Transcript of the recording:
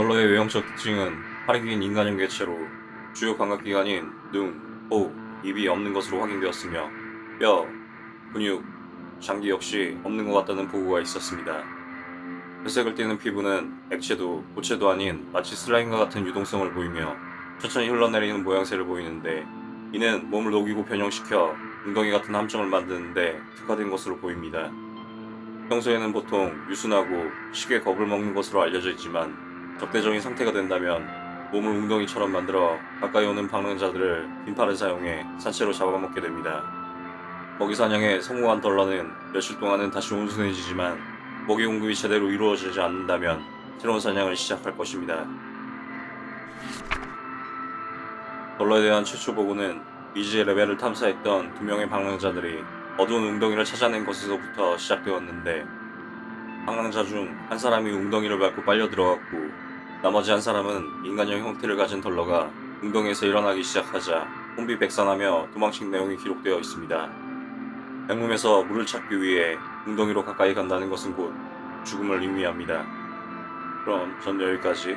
덜러의 외형적 특징은 팔이 긴 인간형 개체로 주요 감각기관인 눈, 호흡, 입이 없는 것으로 확인되었으며 뼈, 근육, 장기 역시 없는 것 같다는 보고가 있었습니다. 회색을 띠는 피부는 액체도 고체도 아닌 마치 슬라임과 같은 유동성을 보이며 천천히 흘러내리는 모양새를 보이는데 이는 몸을 녹이고 변형시켜 웅덩이 같은 함정을 만드는데 특화된 것으로 보입니다. 평소에는 보통 유순하고 쉽게 겁을 먹는 것으로 알려져 있지만 적대적인 상태가 된다면 몸을 웅덩이처럼 만들어 가까이 오는 방랑자들을 빈팔을 사용해 산채로 잡아먹게 됩니다. 먹이 사냥에 성공한 덜러는 며칠 동안은 다시 온순해지지만 먹이 공급이 제대로 이루어지지 않는다면 새로운 사냥을 시작할 것입니다. 덜러에 대한 최초 보고는 미지의 레벨을 탐사했던 두 명의 방랑자들이 어두운 웅덩이를 찾아낸 것에서부터 시작되었는데 방랑자 중 한 사람이 웅덩이를 밟고 빨려 들어갔고 나머지 한 사람은 인간형 형태를 가진 덜러가 웅덩이에서 일어나기 시작하자 혼비백산하며 도망친 내용이 기록되어 있습니다. 백룸에서 물을 찾기 위해 웅덩이로 가까이 간다는 것은 곧 죽음을 의미합니다. 그럼 전 여기까지